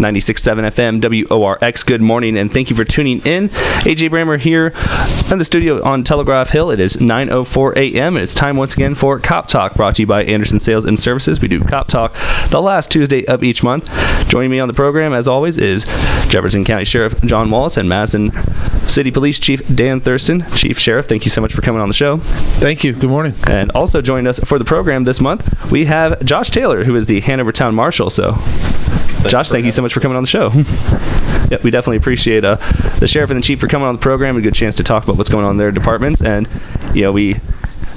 96.7 FM WORX. Good morning and thank you for tuning in. AJ Brammer here in the studio on Telegraph Hill. It is 9:04 a.m. and it's time once again for Cop Talk, brought to you by Anderson Sales and Services. We do Cop Talk the last Tuesday of each month. Joining me on the program, as always, is Jefferson County Sheriff John Wallace and Madison City Police Chief Dan Thurston. Chief Sheriff, thank you so much for coming on the show. Thank you. Good morning. And also joining us for the program this month, we have Josh Taylor, who is the Hanover Town Marshal. So, Josh, thank you so much for coming on the show. yep, we definitely appreciate uh, the sheriff and the chief for coming on the program. A good chance to talk about what's going on in their departments, and you know we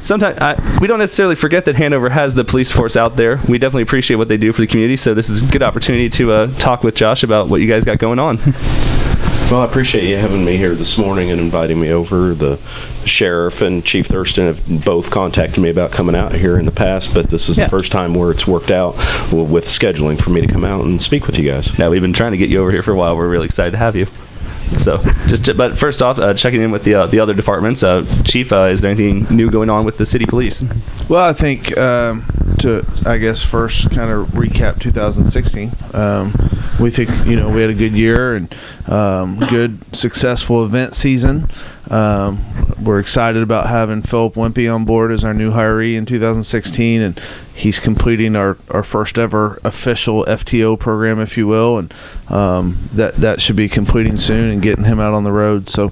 sometimes I, we don't necessarily forget that Hanover has the police force out there. We definitely appreciate what they do for the community. So this is a good opportunity to uh, talk with Josh about what you guys got going on. Well, I appreciate you having me here this morning and inviting me over. The sheriff and Chief Thurston have both contacted me about coming out here in the past, but this is Yeah. the first time where it's worked out with scheduling for me to come out and speak with you guys. now we've been trying to get you over here for a while. We're really excited to have you. So just but first off, uh, checking in with the uh, the other departments. Uh, Chief, uh, is there anything new going on with the city police? Well, I think um, to I guess first kind of recap 2016. Um, we think you know we had a good year and um, good successful event season. Um, we're excited about having Philip Wimpy on board as our new hiree in 2016, and he's completing our, our first ever official FTO program, if you will, and um, that that should be completing soon and getting him out on the road. So.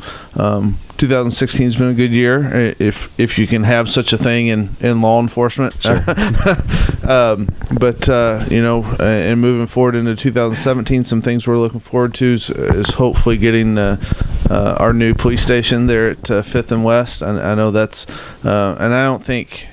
Um, 2016 has been a good year, if if you can have such a thing in, in law enforcement. um, but uh, you know, uh, and moving forward into 2017, some things we're looking forward to is, is hopefully getting uh, uh, our new police station there at uh, Fifth and West. I, I know that's, uh, and I don't think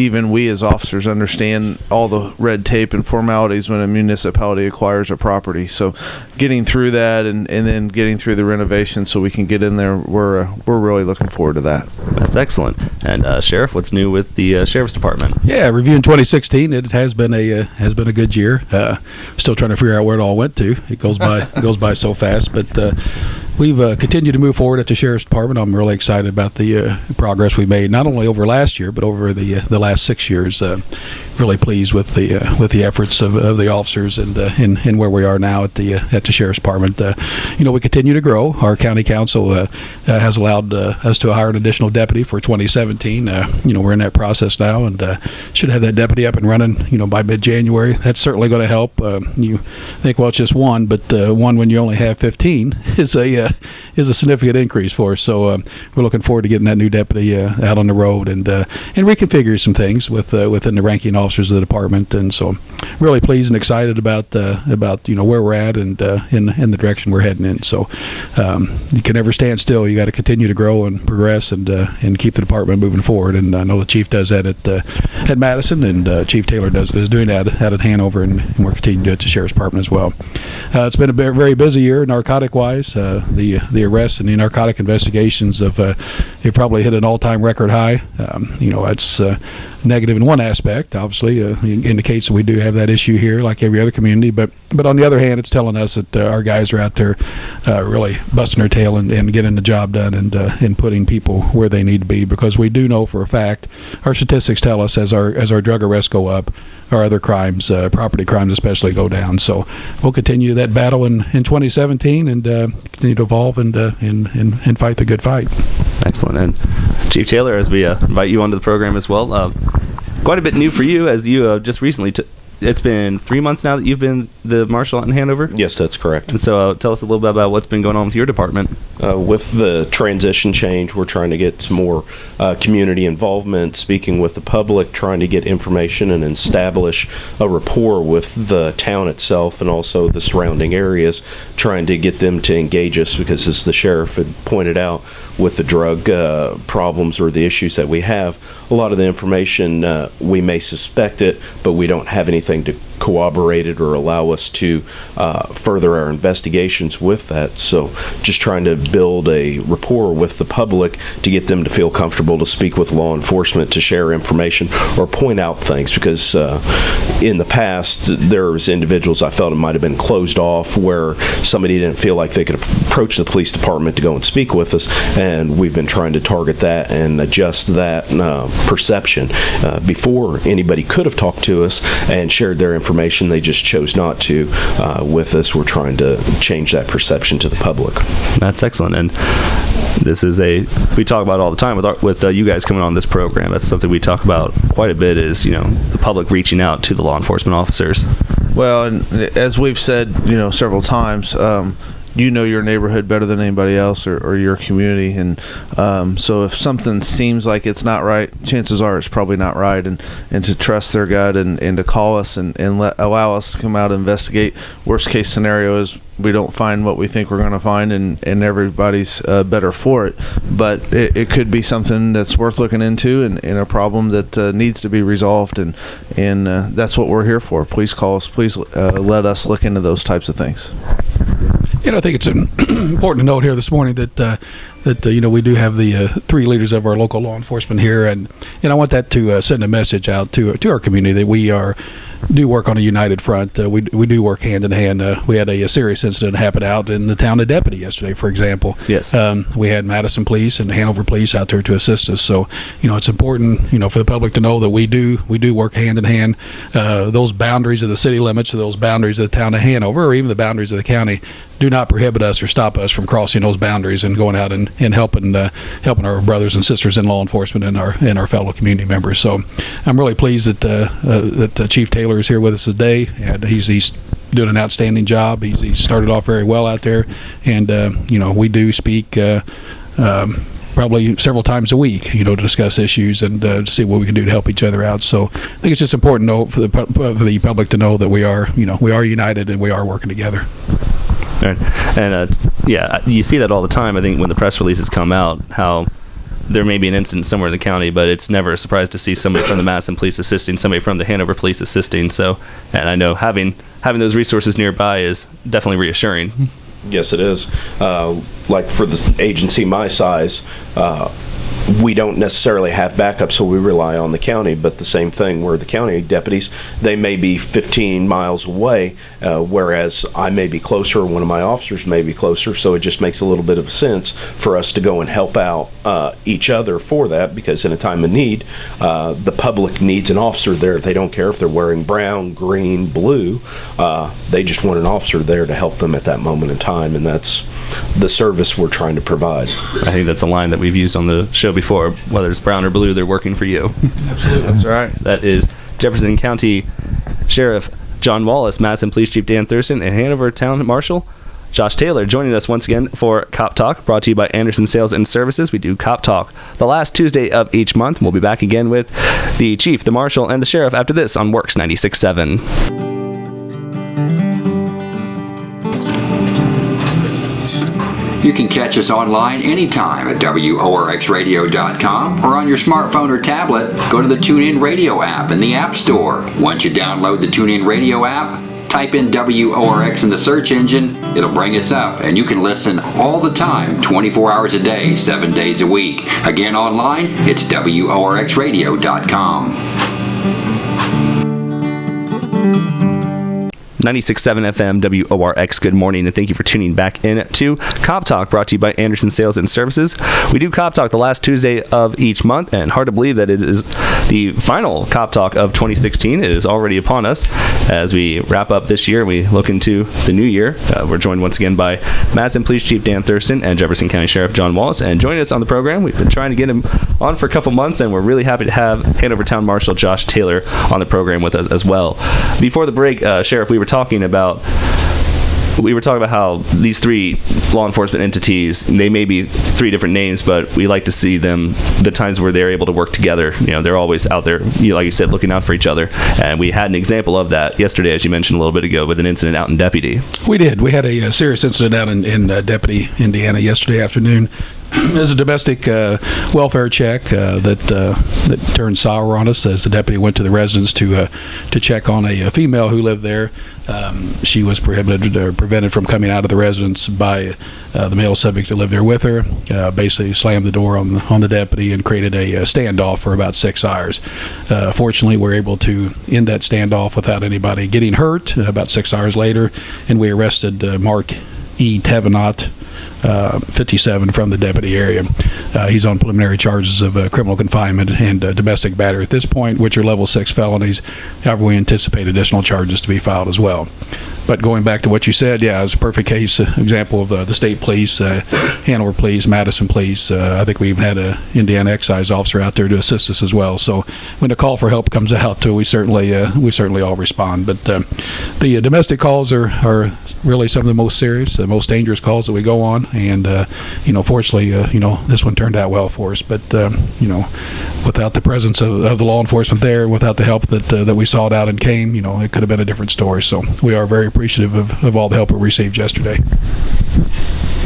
even we as officers understand all the red tape and formalities when a municipality acquires a property. So, getting through that and, and then getting through the renovation so we can get in there, we're uh, we're really looking forward to that. That's excellent. And uh, Sheriff, what's new with the uh, sheriff's department? Yeah, reviewing 2016, it has been a uh, has been a good year. Uh, still trying to figure out where it all went to. It goes by goes by so fast, but uh, we've uh, continued to move forward at the sheriff's department. I'm really excited about the uh, progress we made, not only over last year, but over the uh, the last six years. Uh, really pleased with the uh, with the efforts of, of the officers and uh, and, and where we are now at the at the sheriff's department. You know, we continue to grow. Our county council has allowed us to hire an additional deputy for 2017. Uh, you know, we're in that process now, and should have that deputy up and running. You know, by mid-January. That's certainly going to help. You think, well, it's just one, but one when you only have 15 is a uh, is a significant increase for us. So uh, we're looking forward to getting that new deputy uh, out on the road and uh, and reconfigure some things with uh, within the ranking officers of the department. And so, really pleased and excited about about you know where we're at and in in the direction we're heading in. So um, you can never stand still. You got to continue to grow and progress and and keep the department moving forward. And I know the chief does that at at Madison, and Chief Taylor does is doing that at Hanover, and, and we're continuing to do it the sheriff's department as well. Uh, it's been a very busy year narcotic wise. Uh, the the arrests and the narcotic investigations have uh, they probably hit an all time record high. Um, you know that's uh, negative in one aspect. Obviously, uh, it indicates that we do have that issue here, like every other community. But but on the other hand, it's telling us that uh, our guys are out there uh, really busting their tail and, and getting the job done and uh, and putting people where they need to be. Because we do know for a fact, our statistics tell us as our as our drug arrests go up, our other crimes, property crimes especially, go down. So we'll continue that battle in, in 2017 and continue evolve and, uh, and and and fight the good fight. Excellent. And Chief Taylor, as we uh, invite you onto the program as well, uh, quite a bit new for you as you uh, just recently. T- it's been three months now that you've been the marshal out in Hanover. Yes, that's correct. And so, uh, tell us a little bit about what's been going on with your department. Uh, with the transition change, we're trying to get some more uh, community involvement, speaking with the public, trying to get information and establish a rapport with the town itself and also the surrounding areas, trying to get them to engage us because, as the sheriff had pointed out, with the drug uh, problems or the issues that we have, a lot of the information uh, we may suspect it, but we don't have anything to corroborate it or allow us to uh, further our investigations with that. So, just trying to build a rapport with the public to get them to feel comfortable to speak with law enforcement, to share information or point out things. Because uh, in the past, there was individuals I felt it might have been closed off where somebody didn't feel like they could approach the police department to go and speak with us, and we've been trying to target that and adjust that uh, perception uh, before anybody could have talked to us and shared their information information. They just chose not to. Uh, with us, we're trying to change that perception to the public. That's excellent. And this is a we talk about all the time with our, with uh, you guys coming on this program. That's something we talk about quite a bit. Is you know the public reaching out to the law enforcement officers. Well, and as we've said, you know, several times, um, you know your neighborhood better than anybody else or, or your community, and um, so if something seems like it's not right, chances are it's probably not right, and, and to trust their gut and, and to call us and, and let allow us to come out and investigate. Worst case scenario is we don't find what we think we're going to find, and and everybody's uh, better for it. But it, it could be something that's worth looking into, and, and a problem that uh, needs to be resolved, and and uh, that's what we're here for. Please call us. Please uh, let us look into those types of things. You know, I think it's important to note here this morning that uh, that uh, you know we do have the uh, three leaders of our local law enforcement here, and and I want that to uh, send a message out to to our community that we are do work on a united front. Uh, we we do work hand in hand. Uh, we had a, a, serious incident happen out in the town of Deputy yesterday, for example. Yes. Um, we had Madison Police and Hanover Police out there to assist us. So you know it's important you know for the public to know that we do we do work hand in hand. those boundaries of the city limits, or those boundaries of the town of Hanover, or even the boundaries of the county do not prohibit us or stop us from crossing those boundaries and going out and, and helping uh, helping our brothers and sisters in law enforcement and our and our fellow community members. So I'm really pleased that uh, uh, that Chief Taylor is here with us today. And he's he's doing an outstanding job. He's, he started off very well out there, and uh, you know we do speak. Uh, um, probably several times a week, you know, to discuss issues and uh, to see what we can do to help each other out. So I think it's just important for the, for the public to know that we are, you know, we are united and we are working together. Right. And uh, yeah, you see that all the time. I think when the press releases come out, how there may be an incident somewhere in the county, but it's never a surprise to see somebody from the Madison Police assisting, somebody from the Hanover Police assisting. So, and I know having having those resources nearby is definitely reassuring. Yes, it is. Uh, like for the agency my size, uh, we don't necessarily have backup, so we rely on the county. But the same thing, where the county deputies, they may be 15 miles away, uh, whereas I may be closer, or one of my officers may be closer. So it just makes a little bit of sense for us to go and help out uh, each other for that, because in a time of need, uh, the public needs an officer there. They don't care if they're wearing brown, green, blue. Uh, they just want an officer there to help them at that moment in time, and that's the service we're trying to provide. I think that's a line that we've used on the show before. Whether it's brown or blue, they're working for you. Absolutely, that's right. That is Jefferson County Sheriff John Wallace, Madison Police Chief Dan Thurston, and Hanover Town Marshal Josh Taylor joining us once again for Cop Talk, brought to you by Anderson Sales and Services. We do Cop Talk the last Tuesday of each month. We'll be back again with the Chief, the Marshal, and the Sheriff after this on Works 96.7. You can catch us online anytime at WORXradio.com or on your smartphone or tablet, go to the TuneIn Radio app in the App Store. Once you download the TuneIn Radio app, type in WORX in the search engine, it'll bring us up, and you can listen all the time, 24 hours a day, 7 days a week. Again, online, it's WORXradio.com. 96.7 FM WORX. Good morning, and thank you for tuning back in to Cop Talk, brought to you by Anderson Sales and Services. We do Cop Talk the last Tuesday of each month, and hard to believe that it is the final Cop Talk of 2016. It is already upon us as we wrap up this year. We look into the new year. Uh, we're joined once again by Madison Police Chief Dan Thurston and Jefferson County Sheriff John Wallace. And joining us on the program, we've been trying to get him on for a couple months, and we're really happy to have Hanover Town Marshal Josh Taylor on the program with us as well. Before the break, uh, Sheriff, we were talking about we were talking about how these three law enforcement entities they may be three different names but we like to see them the times where they're able to work together. You know they're always out there you know, like you said looking out for each other. And we had an example of that yesterday as you mentioned a little bit ago with an incident out in deputy. We did. We had a, a serious incident out in, in uh, deputy indiana yesterday afternoon. There's a domestic uh, welfare check uh, that uh, that turned sour on us as the deputy went to the residence to uh, to check on a, a, female who lived there. Um, she was prohibited or prevented from coming out of the residence by uh, the male subject that lived there with her. Uh, basically, slammed the door on the, on the deputy and created a, a standoff for about six hours. fortunately, we are able to end that standoff without anybody getting hurt. about six hours later, and we arrested Mark E. Tevenot, uh, 57, from the deputy area. Uh, he's on preliminary charges of uh, criminal confinement and uh, domestic battery at this point, which are level six felonies. However, we anticipate additional charges to be filed as well. But going back to what you said, yeah, it's a perfect case uh, example of uh, the state police, Hanover police, Madison police. I think we even had an Indiana excise officer out there to assist us as well. So when a call for help comes out, we certainly we certainly all respond. But uh, the domestic calls are, are really some of the most serious, the most dangerous calls that we go on. And uh, you know, fortunately, uh, you know, this one turned out well for us. But um, you know, without the presence of, of the law enforcement there, without the help that uh, that we sought out and came, you know, it could have been a different story. So we are very appreciative of, of all the help we received yesterday.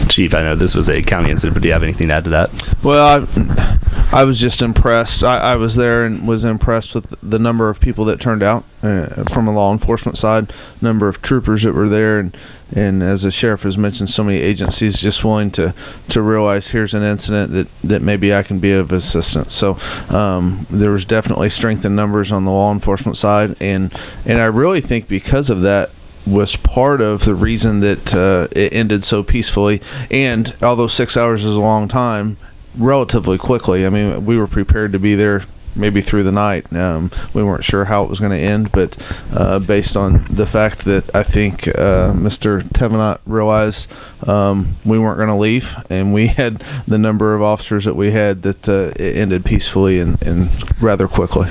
Chief, I know this was a county incident, but do you have anything to add to that? Well, I, I was just impressed. I, I was there and was impressed with the number of people that turned out uh, from a law enforcement side, number of troopers that were there, and and as the sheriff has mentioned, so many agencies just willing to to realize here's an incident that that maybe I can be of assistance. So um, there was definitely strength in numbers on the law enforcement side, and and I really think because of that was part of the reason that uh, it ended so peacefully. And although six hours is a long time, relatively quickly. I mean, we were prepared to be there maybe through the night. Um, we weren't sure how it was going to end, but uh, based on the fact that I think uh, Mr. Tevenot realized um, we weren't going to leave, and we had the number of officers that we had, that uh, it ended peacefully and, and rather quickly.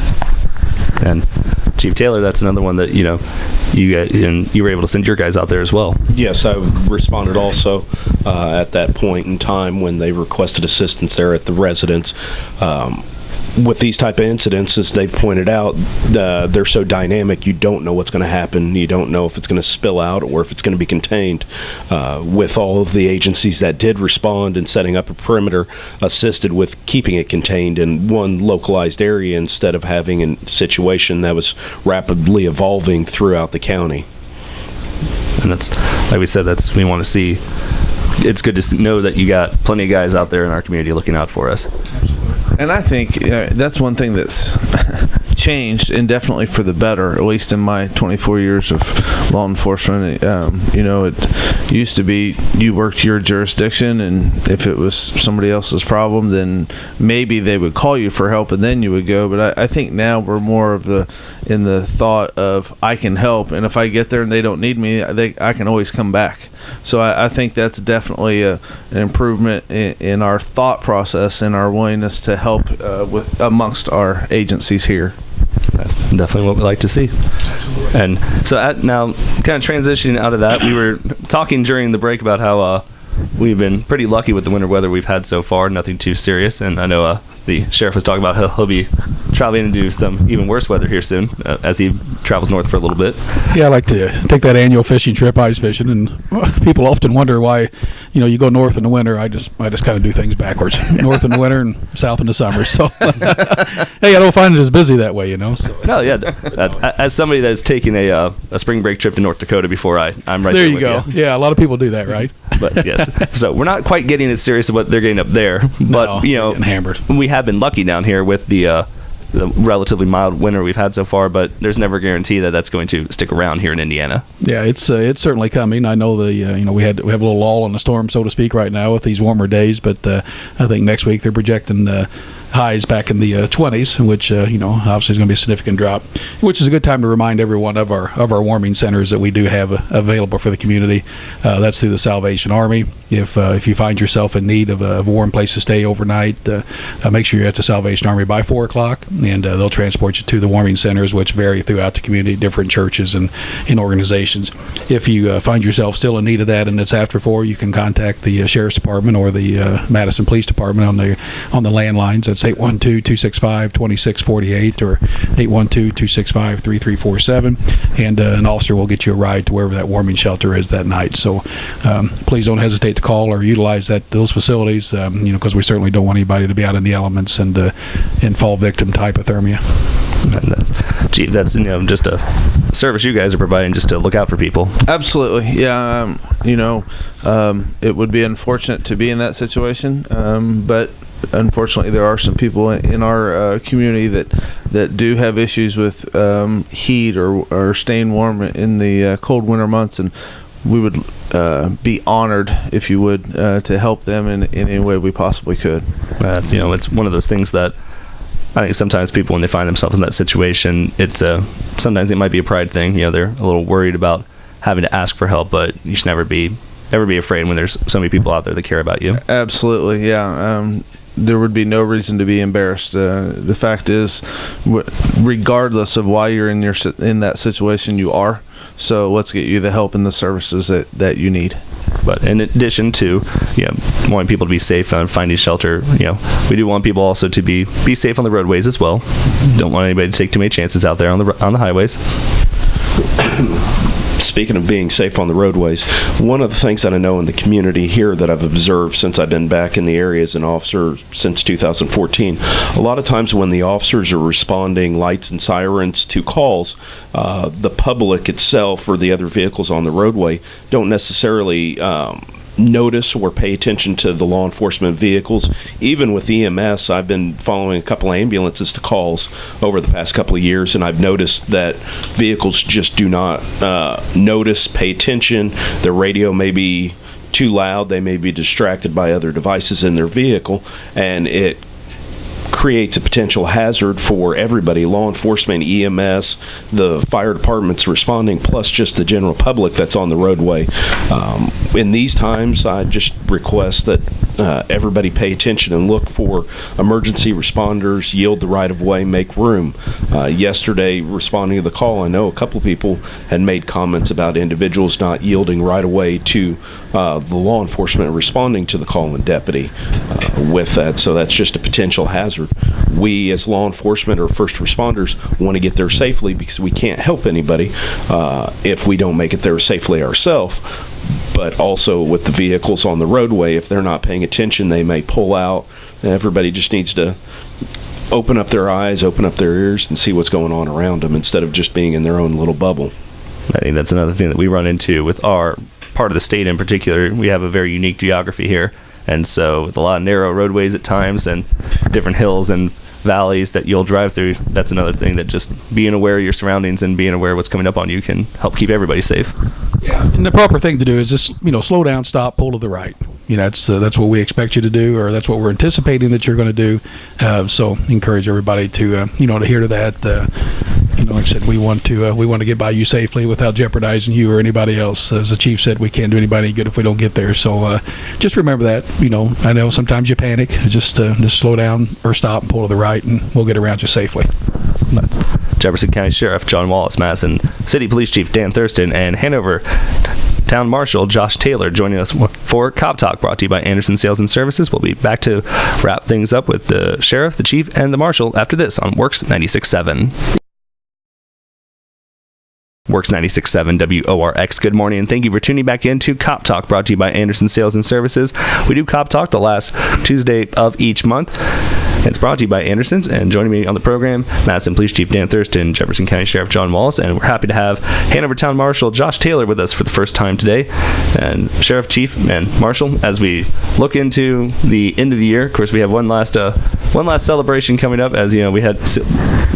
And Chief Taylor, that's another one that you know you get, and you were able to send your guys out there as well. Yes, I responded also uh, at that point in time when they requested assistance there at the residence. Um, with these type of incidents, as they've pointed out, uh, they're so dynamic. You don't know what's going to happen. You don't know if it's going to spill out or if it's going to be contained. Uh, with all of the agencies that did respond and setting up a perimeter, assisted with keeping it contained in one localized area instead of having a situation that was rapidly evolving throughout the county. And that's like we said, that's we want to see. It's good to know that you got plenty of guys out there in our community looking out for us. And I think uh, that's one thing that's changed and definitely for the better, at least in my 24 years of law enforcement. Um, you know, it used to be you worked your jurisdiction, and if it was somebody else's problem, then maybe they would call you for help and then you would go. But I, I think now we're more of the in the thought of I can help, and if I get there and they don't need me, they, I can always come back. So I, I think that's definitely a, an improvement in, in our thought process and our willingness to help uh, with amongst our agencies here. That's definitely what we like to see. And so at, now, kind of transitioning out of that, we were talking during the break about how uh, we've been pretty lucky with the winter weather we've had so far. Nothing too serious, and I know uh, the sheriff was talking about how he'll be traveling into some even worse weather here soon uh, as he travels north for a little bit. Yeah, I like to take that annual fishing trip, ice fishing, and people often wonder why, you know, you go north in the winter. I just, I just kind of do things backwards. north in the winter and south in the summer. So, hey, I don't find it as busy that way, you know. So No, yeah, as somebody that's taking a uh, a spring break trip to North Dakota before, I I'm right there there, you go. Yeah, a lot of people do that, right? But yes, so we're not quite getting as serious as what they're getting up there. But No, you know, hammered. we have been lucky down here with the. Uh, the relatively mild winter we've had so far, but there's never a guarantee that that's going to stick around here in Indiana. Yeah, it's uh, it's certainly coming. I know the uh, you know we had we have a little lull in the storm, so to speak, right now with these warmer days. But uh, I think next week they're projecting uh, highs back in the uh, 20s, which uh, you know obviously is going to be a significant drop. Which is a good time to remind everyone of our of our warming centers that we do have uh, available for the community. Uh, that's through the Salvation Army. If uh, if you find yourself in need of a, warm place to stay overnight, uh, make sure you're at the Salvation Army by four o'clock, and they'll transport you to the warming centers, which vary throughout the community, different churches and, and organizations. If you find yourself still in need of that and it's after four, you can contact the sheriff's department or the Madison Police Department on the on the landlines. That's 812-265-2648 or 812-265-3347, and uh, an officer will get you a ride to wherever that warming shelter is that night. So um, please don't hesitate to call or utilize that those facilities, um, you know, because we certainly don't want anybody to be out in the elements and uh, and fall victim to hypothermia. And that's, gee, that's you know just a service you guys are providing just to look out for people. Absolutely, yeah. Um, you know, um, it would be unfortunate to be in that situation, um, but unfortunately, there are some people in, our uh, community that that do have issues with um, heat or or staying warm in the uh, cold winter months, and we would uh, be honored, if you would, uh, to help them in, in any way we possibly could. That's you know, it's one of those things that I think sometimes people when they find themselves in that situation, it's a sometimes it might be a pride thing. You know, they're a little worried about having to ask for help, but you should never be never be afraid when there's so many people out there that care about you. Absolutely, yeah. Um, there would be no reason to be embarrassed. Uh, the fact is, regardless of why you're in your in that situation, you are. So let's get you the help and the services that, that you need. But in addition to you know wanting people to be safe and finding shelter, you know we do want people also to be be safe on the roadways as well. Don't want anybody to take too many chances out there on the on the highways. Speaking of being safe on the roadways, one of the things that I know in the community here that I've observed since I've been back in the area as an officer since 2014, a lot of times when the officers are responding lights and sirens to calls, uh, the public itself or the other vehicles on the roadway don't necessarily. Um, notice or pay attention to the law enforcement vehicles. Even with EMS, I've been following a couple ambulances to calls over the past couple of years, and I've noticed that vehicles just do not uh, notice, pay attention. Their radio may be too loud, they may be distracted by other devices in their vehicle, and it creates a potential hazard for everybody law enforcement ems the fire departments responding plus just the general public that's on the roadway. Um, in these times i just request that uh, everybody pay attention and look for emergency responders yield the right of way make room. Uh, yesterday responding to the call i know a couple of people had made comments about individuals not yielding right away to uh, the law enforcement responding to the call and deputy uh, with that. So that's just a potential hazard. We as law enforcement or first responders want to get there safely because we can't help anybody uh, if we don't make it there safely ourselves but also with the vehicles on the roadway if they're not paying attention they may pull out everybody just needs to open up their eyes open up their ears and see what's going on around them instead of just being in their own little bubble I think that's another thing that we run into with our part of the state in particular. We have a very unique geography here, and so with a lot of narrow roadways at times and different hills and valleys that you'll drive through, that's another thing that just being aware of your surroundings and being aware of what's coming up on you can help keep everybody safe. Yeah, And the proper thing to do is just you know slow down, stop, pull to the right. You know that's uh, that's what we expect you to do, or that's what we're anticipating that you're going to do. Uh, so encourage everybody to uh, you know to hear to that. You know, like I said, we want to uh, we want to get by you safely without jeopardizing you or anybody else. As the chief said, we can't do anybody any good if we don't get there. So uh, just remember that. You know, I know sometimes you panic. Just uh, just slow down or stop and pull to the right, and we'll get around you safely. That's Jefferson County Sheriff John Wallace Madison, City Police Chief Dan Thurston, and Hanover Town Marshal Josh Taylor joining us for Cop Talk, brought to you by Anderson Sales and Services. We'll be back to wrap things up with the Sheriff, the Chief, and the Marshal after this on Works 96.7. Works 96.7 WORX. Good morning, and thank you for tuning back into Cop Talk, brought to you by Anderson Sales and Services. We do Cop Talk the last Tuesday of each month. It's brought to you by Anderson's, and joining me on the program, Madison Police Chief Dan Thurston, Jefferson County Sheriff John Wallace, and we're happy to have Hanover Town Marshal Josh Taylor with us for the first time today. And Sheriff, Chief, and Marshal, as we look into the end of the year, of course, we have one last uh, one last celebration coming up. As you know, we had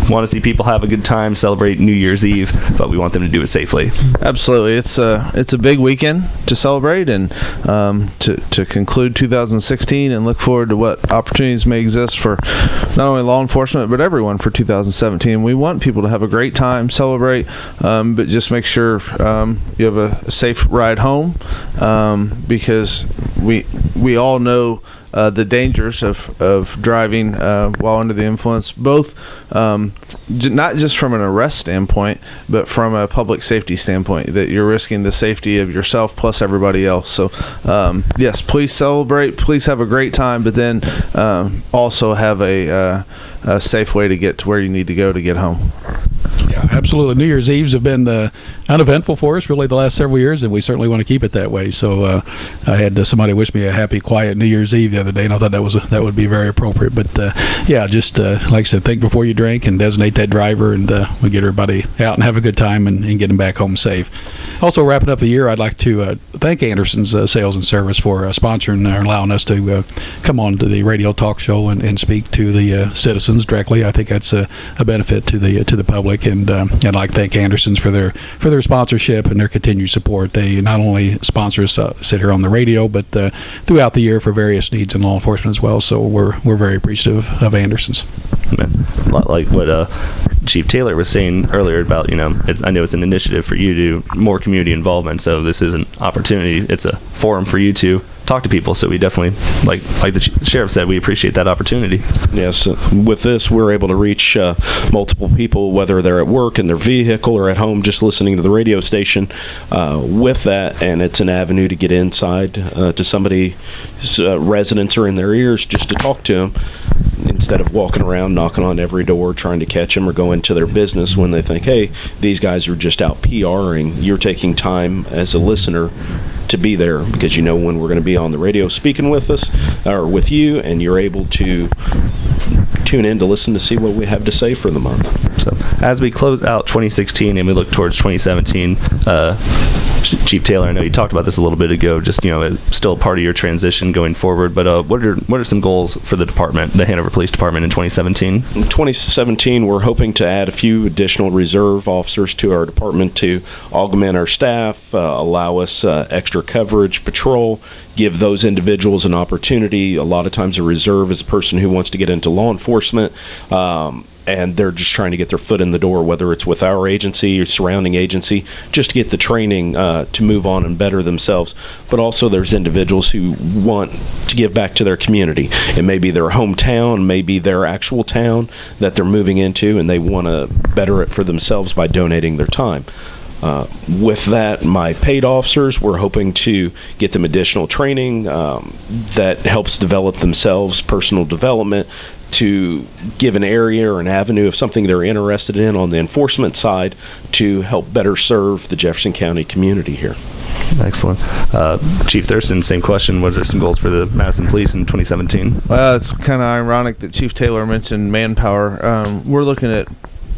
want to see people have a good time, celebrate New Year's Eve, but we want them to do it safely. Absolutely, it's a it's a big weekend to celebrate and um, to to conclude 2016 and look forward to what opportunities may exist for not only law enforcement but everyone for 2017. We want people to have a great time, celebrate, um, but just make sure um, you have a, safe ride home um, because we we all know uh, the dangers of, of driving uh, while under the influence, both um, j- not just from an arrest standpoint, but from a public safety standpoint, that you're risking the safety of yourself plus everybody else. So, um, yes, please celebrate, please have a great time, but then um, also have a, uh, a safe way to get to where you need to go to get home. Yeah, absolutely. New Year's Eves have been uh, uneventful for us really the last several years, and we certainly want to keep it that way. So uh, I had uh, somebody wish me a happy, quiet New Year's Eve the other day, and I thought that was that would be very appropriate. But uh, yeah, just uh, like I said, think before you drink and designate that driver, and uh, we get everybody out and have a good time and, and get them back home safe. Also, wrapping up the year, I'd like to thank Anderson's Sales and Service for sponsoring or allowing us to come on to the radio talk show and, and speak to the uh, directly. I think that's a, a benefit to the to the public, and um, I'd like to thank Anderson's for their for their sponsorship and their continued support. They not only sponsor us uh, sit here on the radio, but uh, throughout the year for various needs in law enforcement as well. So we're we're very appreciative of Andersons. like what uh, Chief Taylor was saying earlier about you know I know it's an initiative for you to more community involvement. So this is an opportunity. It's a forum for you to talk to people. So we definitely like like the sheriff said, we appreciate that opportunity. Yes, uh, with this, we're able to reach uh, multiple people, whether they're at work in their vehicle or at home, just listening to the radio station. Uh, with that, and it's an avenue to get inside uh, to somebody's uh, residents or in their ears, just to talk to them instead of walking around knocking on every door trying to catch them or go into their business when they think, hey, these guys are just out PRing. You're taking time as a listener to be there because you know when we're going to be on the radio speaking with us or with you, and you're able to tune in to listen to see what we have to say for the month. So as we close out 2016 and we look towards 2017, uh, Chief Taylor, I know you talked about this a little bit ago. Just you know, it's still part of your transition going forward. But uh, what are what are some goals for the department, the Hanover Police Department, in 2017? In 2017, we're hoping to add a few additional reserve officers to our department to augment our staff, uh, allow us uh, extra coverage, patrol, give those individuals an opportunity. A lot of times, a reserve is a person who wants to get into law enforcement. Um, and they're just trying to get their foot in the door, whether it's with our agency or surrounding agency, just to get the training uh, to move on and better themselves. But also, there's individuals who want to give back to their community. It may be their hometown, maybe their actual town that they're moving into, and they want to better it for themselves by donating their time. Uh, with that, my paid officers, we're hoping to get them additional training um, that helps develop themselves, personal development, to give an area or an avenue of something they're interested in on the enforcement side to help better serve the Jefferson County community here. Excellent. Uh, Chief Thurston, same question. What are some goals for the Madison Police in 2017? Well, it's kind of ironic that Chief Taylor mentioned manpower. Um, we're looking at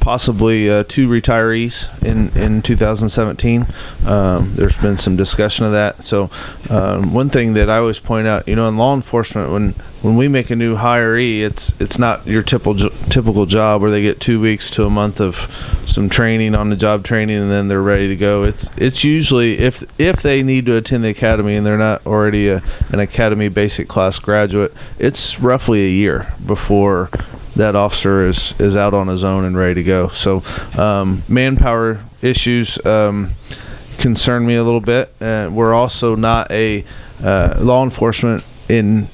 possibly uh, two retirees in in 2017. Um, there's been some discussion of that. So, um, one thing that I always point out, you know, in law enforcement, when when we make a new hiree, it's it's not your typical typical job where they get two weeks to a month of some training on the job training and then they're ready to go. It's it's usually if if they need to attend the academy and they're not already a, an academy basic class graduate, it's roughly a year before that officer is is out on his own and ready to go. So um, manpower issues um, concern me a little bit. Uh, we're also not a uh, law enforcement in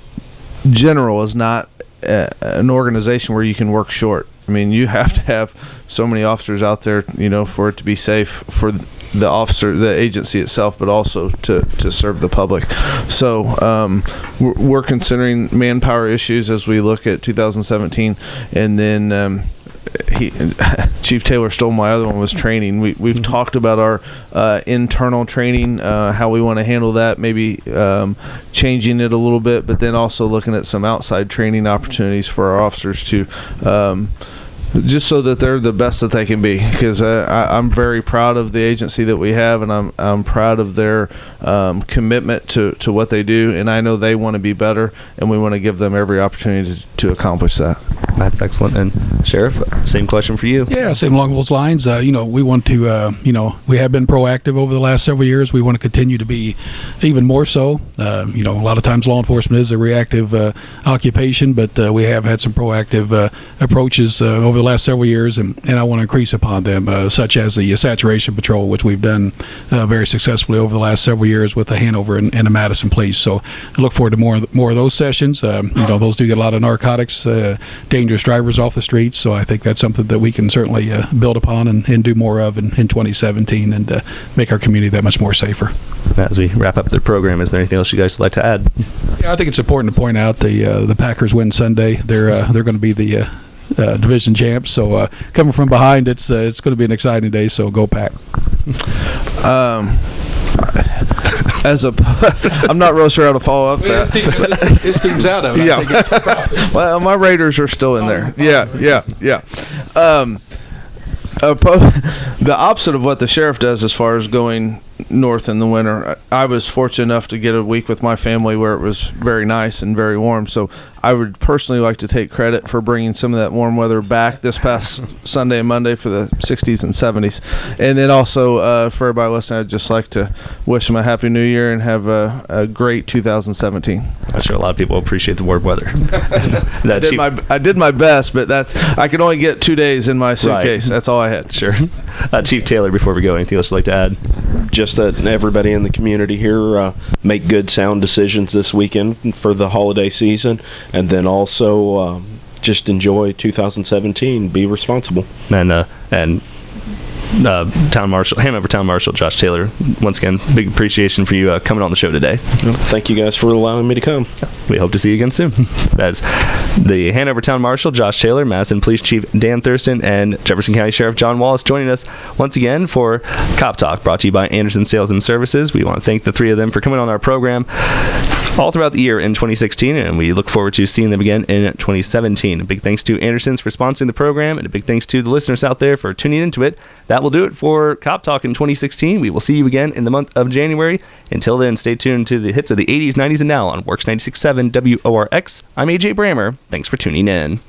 general is not uh, an organization where you can work short. I mean, you have to have so many officers out there, you know, for it to be safe for the officer, the agency itself, but also to, to serve the public. So um, we're, we're considering manpower issues as we look at 2017, and then. Um, he, Chief Taylor stole my other one was training. We we've talked about our uh, internal training, uh, how we want to handle that, maybe um, changing it a little bit, but then also looking at some outside training opportunities for our officers to. Um, just so that they're the best that they can be because uh, I'm very proud of the agency that we have and I'm, I'm proud of their um, commitment to, to what they do and I know they want to be better and we want to give them every opportunity to, to accomplish that. That's excellent. And Sheriff, same question for you. Yeah, same along those lines. Uh, you know, we want to, uh, you know, we have been proactive over the last several years. We want to continue to be even more so. Uh, you know, a lot of times law enforcement is a reactive uh, occupation, but uh, we have had some proactive uh, approaches over the last several years, and, and I want to increase upon them, such as the saturation patrol, which we've done very successfully over the last several years with the Hanover and, and the Madison Police. So I look forward to more more of those sessions. Um, you know, those do get a lot of narcotics, dangerous drivers off the streets. So I think that's something that we can certainly uh, build upon and, and do more of in, in 2017 and uh, make our community that much more safer. As we wrap up the program, is there anything else you guys would like to add? Yeah, I think it's important to point out the uh, the Packers win Sunday. They're uh, they're going to be the uh, uh, division champs. So uh, coming from behind, it's uh, it's going to be an exciting day. So go Pack! Um, as a, I'm not real sure how to follow up that. his team's out of it. Yeah. well, my Raiders are still in there. Yeah, yeah, yeah. Um, the opposite of what the sheriff does as far as going north in the winter. I I was fortunate enough to get a week with my family where it was very nice and very warm. So I would personally like to take credit for bringing some of that warm weather back this past Sunday and Monday for the 60s and 70s. And then also uh, for everybody listening, I'd just like to wish them a happy new year and have a, a great 2017. I'm sure a lot of people appreciate the warm weather. I did, my, I did my best, but that's I could only get two days in my suitcase. That's all I had. Sure. Uh, Chief Taylor, before we go, anything else you'd like to add? just that everybody in the community here uh, make good, sound decisions this weekend for the holiday season, and then also um, just enjoy 2017. Be responsible. And uh, and uh, Town Marshal, Hanover Town Marshal Josh Taylor, once again, big appreciation for you uh, coming on the show today. Thank you guys for allowing me to come. We hope to see you again soon. That's the Hanover Town Marshal Josh Taylor, Madison Police Chief Dan Thurston, and Jefferson County Sheriff John Wallace joining us once again for Cop Talk, brought to you by Anderson Sales and Services. We want to thank the three of them for coming on our program all throughout the year in 2016, and we look forward to seeing them again in 2017. A big thanks to Anderson's for sponsoring the program, and a big thanks to the listeners out there for tuning into it. That will do it for Cop Talk in 2016. We will see you again in the month of January. Until then, stay tuned to the hits of the 80s, 90s, and now on Works 96.7 WORX. I'm AJ Brammer. Thanks for tuning in.